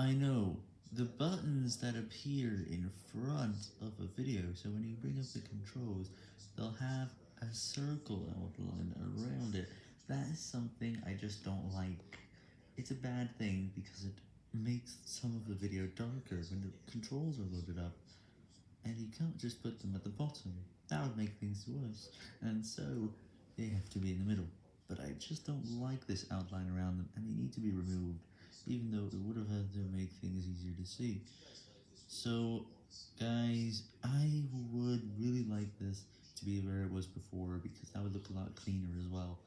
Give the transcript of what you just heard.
I know, the buttons that appear in front of a video, so when you bring up the controls, they'll have a circle outline around it. That is something I just don't like. It's a bad thing because it makes some of the video darker when the controls are loaded up, and you can't just put them at the bottom, that would make things worse, and so they have to be in the middle. But I just don't like this outline around them, and they need to be removed, even though it would have had to make things easier to see. So, guys, I would really like this to be where it was before, because that would look a lot cleaner as well.